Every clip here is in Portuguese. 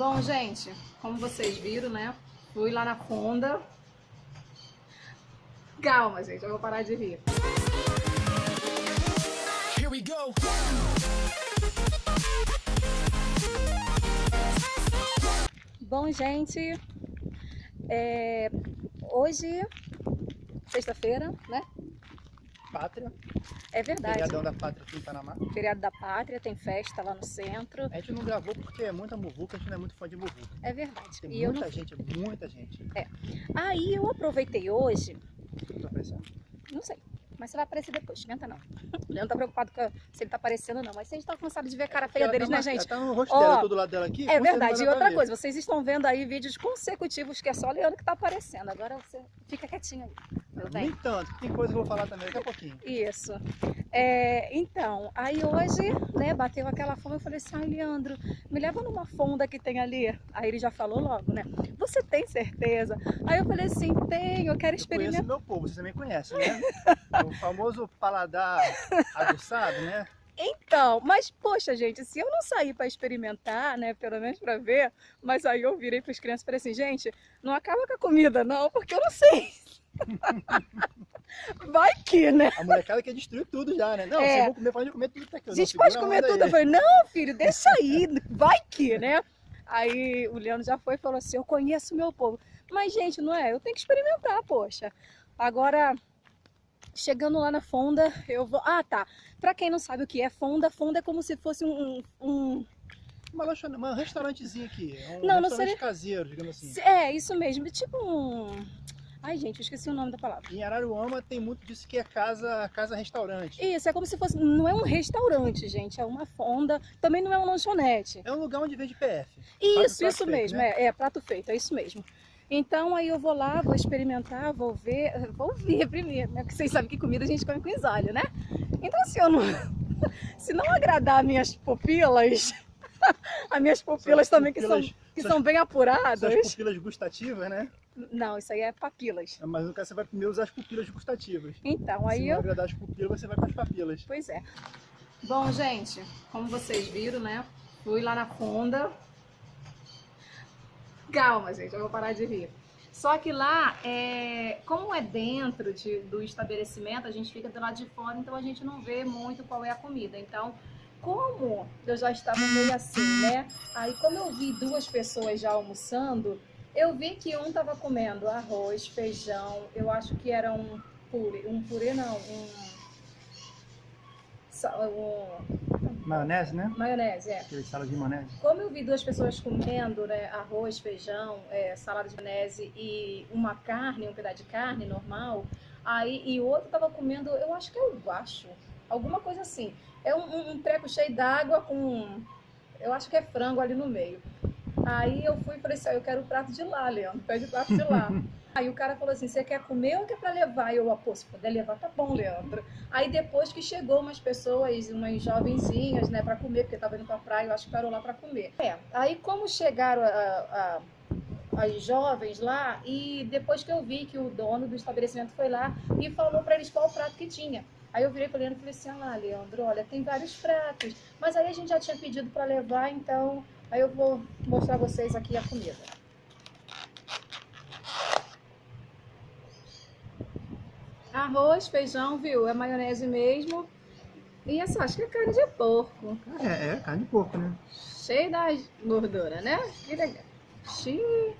Bom, gente, como vocês viram, né? Fui lá na Fonda. Calma, gente, eu vou parar de rir. Here we go. Bom, gente, é, hoje, sexta-feira, né? Pátria. É verdade. Feriadão da Pátria aqui em Panamá. Feriado da Pátria, tem festa lá no centro. A gente não gravou porque é muita muvuca, a gente não é muito fã de muvuca. É verdade. Tem e muita não... gente, muita gente. É. Aí eu aproveitei hoje... Tô aparecendo? Não sei. Mas você vai aparecer depois, esquenta não. O Leandro tá preocupado com se ele tá aparecendo não. Mas vocês estão cansados de ver a cara feia Ela deles, tá né, gente? Tá no rosto dela, todo lado dela aqui. É verdade. E outra vai coisa, vocês estão vendo aí vídeos consecutivos que é só o Leandro que tá aparecendo. Agora você fica quietinho aí, meu bem. Nem tanto, tem coisa que eu vou falar também daqui a pouquinho. Isso. É, então, aí hoje, né, bateu aquela fome, eu falei assim, ai Leandro, me leva numa fonda que tem ali. Aí ele já falou logo, né? Você tem certeza? Aí eu falei assim, tenho, eu quero Eu conheço experimentar. o meu povo, você também conhece, né? o famoso paladar aguçado, né? Então, mas poxa, gente, se eu não sair para experimentar, né, pelo menos para ver, mas aí eu virei para as crianças e falei assim, gente, não acaba com a comida não, porque eu não sei. Vai que, né? A molecada quer destruir tudo já, né? Não, É. vocês vão comer, pode comer tudo tá aqui. A Não, gente segura pode comer tudo. Eu aí. falei, não, filho, deixa aí, vai que, né? Aí o Leandro já foi e falou assim, eu conheço o meu povo. Mas, gente, não é? Eu tenho que experimentar, poxa. Agora, chegando lá na Fonda, eu vou... Ah, tá. Pra quem não sabe o que é Fonda, Fonda é como se fosse um... um... Uma lanchonete, um restaurantezinho aqui. É um Não, não seria- caseiro, digamos assim. É, isso mesmo. Tipo um... Ai, gente, eu esqueci o nome da palavra. Em Araruama tem muito disso que é casa, casa restaurante. Isso, é como se fosse... Não é um restaurante, gente. É uma fonda. Também não é uma lanchonete. É um lugar onde vende PF. Isso, isso feito, mesmo, né? é, é prato feito, é isso mesmo. Então aí eu vou lá, vou experimentar, vou ver, vou ver primeiro, né? Porque vocês sabem que comida a gente come com isalho, né? Então se eu não, se não agradar minhas pupilas, as minhas pupilas Suas também que são, pupilas- que suas- são bem apuradas. Suas pupilas gustativas, né? Não, isso aí é papilas. Mas no caso você vai primeiro usar as pupilas gustativas. Então Se aí não eu, agradar as pupilas, você vai com as papilas. pois é. Bom, gente, como vocês viram, né? Fui lá na Fonda. Calma, gente, eu vou parar de rir. Só que lá, é, como é dentro de- do estabelecimento, a gente fica do lado de fora, então a gente não vê muito qual é a comida. Então, como eu já estava meio assim, né? Aí, como eu vi duas pessoas já almoçando, eu vi que um estava comendo arroz, feijão, eu acho que era um purê, um purê não, um, um Maionese, né? maionese, é. Aquele sala de maionese. Como eu vi duas pessoas comendo né, arroz, feijão, é, salada de maionese e uma carne, um pedaço de carne normal, aí e o outro tava comendo, eu acho que é o baixo, alguma coisa assim. É um, um, um treco cheio d'água com, eu acho que é frango ali no meio. Aí eu fui e falei assim, ó, eu quero o prato de lá, Leandro, pede o prato de lá. Aí o cara falou assim, você quer comer ou quer pra levar? E eu, ah, pô, se puder levar, tá bom, Leandro. Aí depois que chegou umas pessoas, umas jovenzinhas, né, pra comer, porque tava indo pra praia, eu acho que parou lá pra comer. É, aí como chegaram a, a- as jovens lá, e depois que eu vi que o dono do estabelecimento foi lá e falou pra eles qual o prato que tinha. Aí eu virei pra Leandro e falei assim, ah, Leandro, olha, tem vários pratos, mas aí a gente já tinha pedido pra levar, então aí eu vou mostrar a vocês aqui a comida. Arroz, feijão, viu? É maionese mesmo. E essa, acho que é carne de porco. É, é carne de porco, né? Cheio da gordura, né? Que legal. Xiii.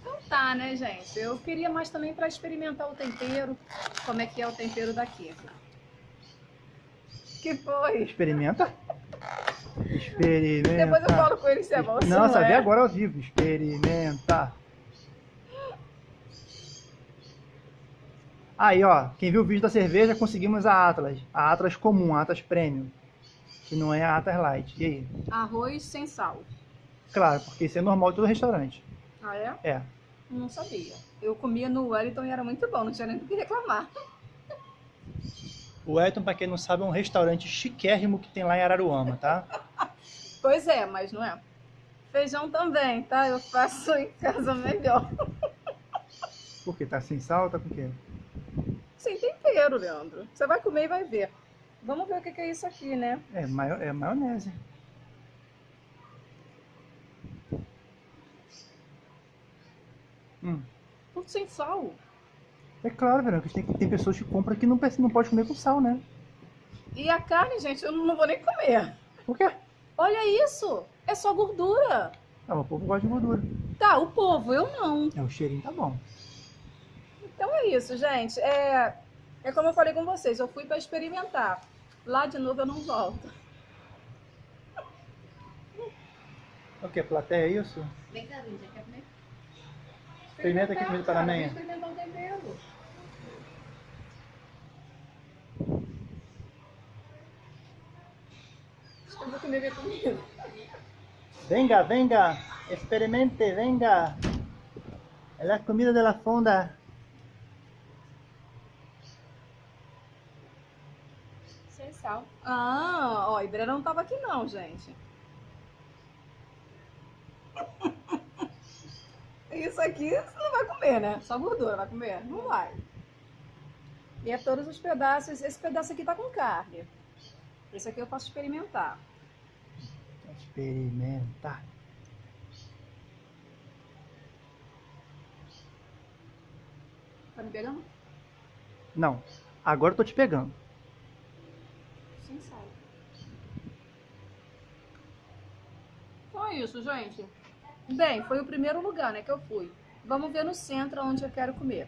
Então tá, né, gente? Eu queria mais também para experimentar o tempero. Como é que é o tempero daqui. Que foi? Experimenta. Experimenta. Depois eu falo com ele se é bom Não, não vê é. agora ao vivo. Experimenta. Aí, ó, quem viu o vídeo da cerveja, conseguimos a Atlas. A Atlas comum, a Atlas Premium. Que não é a Atlas Light. E aí? Arroz sem sal. Claro, porque isso é normal em todo restaurante. Ah, é? É. Não sabia. Eu comia no Wellington e era muito bom, não tinha nem do que reclamar. O Elton, pra quem não sabe, é um restaurante chiquérrimo que tem lá em Araruama, tá? Pois é, mas não é. Feijão também, tá? Eu faço em casa melhor. Por quê? Tá sem sal? Tá com o quê? sem tempero, Leandro. Você vai comer e vai ver. Vamos ver o que é isso aqui, né? É, maio, é maionese. Hum. Tudo sem sal. É claro, Verão, que tem, tem pessoas que compram que não, não pode comer com sal, né? E a carne, gente, eu não vou nem comer. Por quê? Olha isso! É só gordura! Ah, o povo gosta de gordura. Tá, o povo, eu não. É, o cheirinho tá bom. Então é isso, gente. É, é como eu falei com vocês, eu fui para experimentar. Lá de novo eu não volto. O que? Plateia, é isso? Vem cá, Lídia, quer comer? Experimenta aqui comida para amanhã. Experimentar o tempero. Acho que eu vou comer minha comida. Venga, venga, experimente, venga. É a comida de la fonda. Sem sal. Ah, ó, a Ibra não tava aqui não, gente. Isso aqui você não vai comer, né? Só gordura, vai comer? Não vai. E é todos os pedaços. Esse pedaço aqui tá com carne. Esse aqui eu posso experimentar. Experimenta. Tá me pegando? Não, agora eu tô te pegando. Sem sal. Então é isso, gente. Bem, foi o primeiro lugar, né, que eu fui. Vamos ver no centro onde eu quero comer.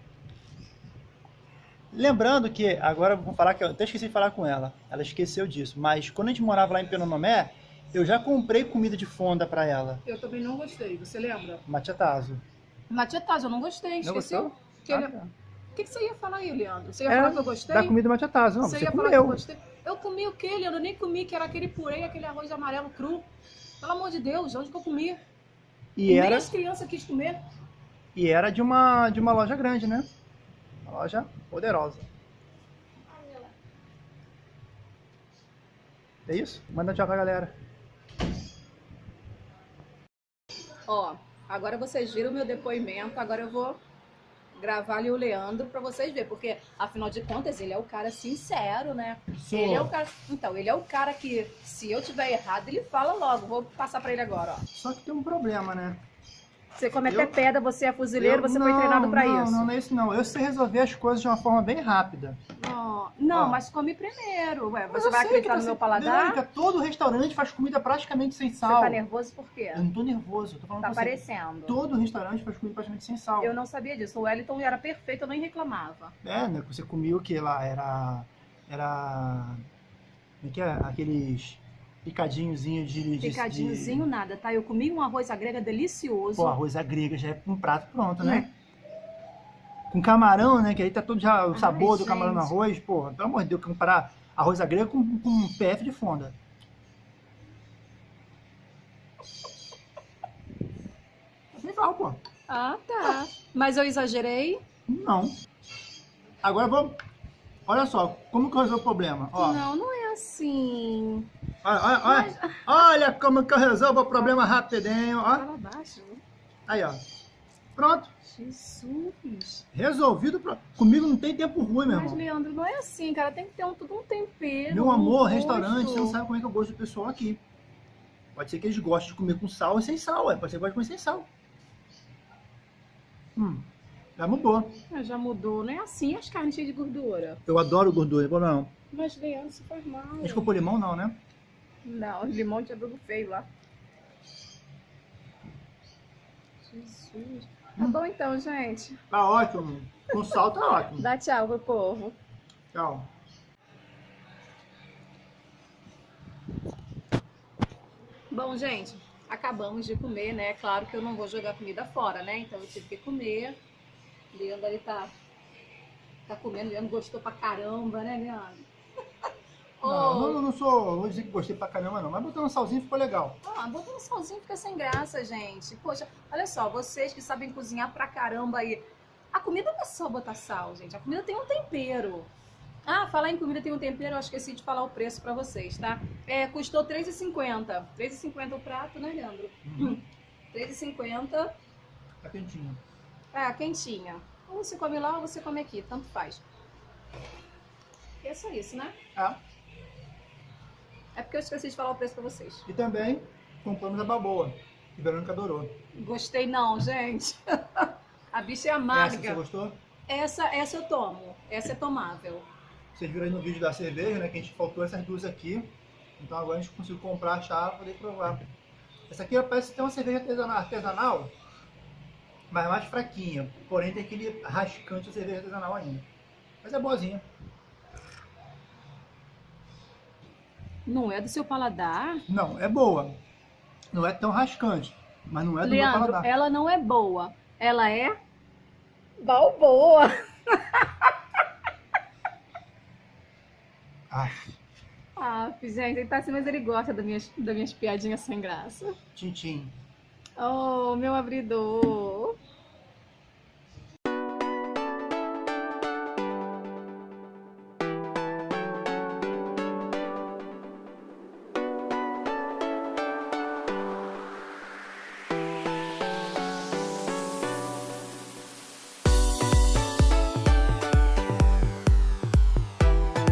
Lembrando que, agora vou falar que eu até esqueci de falar com ela. Ela esqueceu disso. Mas quando a gente morava lá em Penonomé, eu já comprei comida de fonda pra ela. Eu também não gostei, você lembra? Machatazo. Matiataz, eu não gostei, Não esqueceu? gostou? Que ele- O que, que você ia falar aí, Leandro? Você ia É, falar que eu gostei? Da comida machatazo. Não, você, você ia falar que eu comeu. gostei? Eu comi o quê, Leandro? Eu nem comi, que era aquele purê aquele arroz amarelo cru. Pelo amor de Deus, onde que eu comi? E Nem era, as crianças quis comer. e era de, uma, de uma loja grande, né? Uma loja poderosa. É isso? Manda tchau pra galera. Ó, agora vocês viram o meu depoimento, agora eu vou gravar ali o Leandro pra vocês verem, porque afinal de contas ele é o cara sincero, né? Ele é o cara. Então, ele é o cara que, se eu tiver errado, ele fala logo. Vou passar pra ele agora, ó. Só que tem um problema, né? Você come Eu- até pedra, você é fuzileiro, Eu- você foi não, treinado pra não, isso. Não, não é isso não. Eu sei resolver as coisas de uma forma bem rápida. Não, não Ó. mas come primeiro. Ué, você vai acreditar no meu paladar? Verônica, todo restaurante faz comida praticamente sem Você sal. tá nervoso por quê? Eu não tô nervoso, eu tô falando Tá com você. aparecendo. Todo restaurante faz comida praticamente sem sal. Eu não sabia disso. O Wellington era perfeito, eu nem reclamava. É, né? Você comia o que lá? Era. Era. Como é que é? Aqueles picadinhozinhos de. de- Picadinhozinho nada, tá? Eu comi um arroz à grega De... delicioso. Pô, arroz à grega já é um prato pronto, né? Com camarão, né? Que aí tá todo já o Ai, sabor do camarão no gente. arroz. Pô, pelo amor de Deus, comparar arroz à grega com, com PF de fonda. Sem sal, pô. Ah, tá. Mas eu exagerei? Não. Agora vamos. Olha só, como que eu resolvo o problema? Ó, Não, não é assim. Olha, olha, olha, olha como que eu resolvo o problema rapidinho, ó. Aí, ó. Pronto. Jesus. Resolvido. Pro... Comigo não tem tempo ruim, meu Mas, irmão. Leandro, não é assim, cara. Tem que ter um, tudo um tempero. Meu um amor, gosto. restaurante, você não sabe como é que eu gosto do pessoal aqui. Pode ser que eles gostem de comer com sal e sem sal, é. Pode ser que gostem de comer sem sal. Hum, já mudou. Mas já mudou, não é assim as carnes cheias de gordura. Eu adoro gordura, não. Mas, Leandro, isso faz mal. Desculpa o limão, não, né? Não, limão tinha tudo feio lá. Jesus. Tá bom então, gente. Tá ótimo. Com sal tá ótimo. Dá tchau pro povo. Tchau. Bom, gente, acabamos de comer, né? Claro que eu não vou jogar comida fora, né? Então eu tive que comer. Leandro ali tá, tá comendo. Leandro gostou pra caramba, né, Leandro? Não, Ô, eu não sou. Vou dizer que gostei pra caramba, não. Mas botando salzinho ficou legal. Ah, botando salzinho fica sem graça, gente. Poxa, olha só, vocês que sabem cozinhar pra caramba aí. A comida não é só botar sal, gente. A comida tem um tempero. Ah, falar em comida tem um tempero, eu esqueci de falar o preço pra vocês, tá? É, custou R$3,50. R$3,50 o prato, né, Leandro? Uhum. R$3,50. Tá quentinho. É, quentinha. Ou você come lá ou você come aqui, tanto faz. E é só isso, né? Ah, É porque eu esqueci de falar o preço pra vocês. e também compramos a baboa. Que Verônica adorou. Gostei não, gente. A bicha é Essa você amarga. gostou? Essa, essa eu tomo. Essa é tomável. Vocês viram aí no vídeo da cerveja, né? Que a gente faltou essas duas aqui. Então agora a gente conseguiu comprar, achar para poder provar. Essa aqui parece ter uma cerveja artesanal, artesanal, mas mais fraquinha. Porém tem aquele rascante da cerveja artesanal ainda. Mas é boazinha. Não é do seu paladar? Não, é boa. Não é tão rascante, mas não é do meu Leandro, paladar. ela não é boa. Ela é balboa. Ah, Ah, gente, ele tá assim, mas ele gosta das minhas, das minhas piadinhas sem graça. tintim. Oh, meu abridor.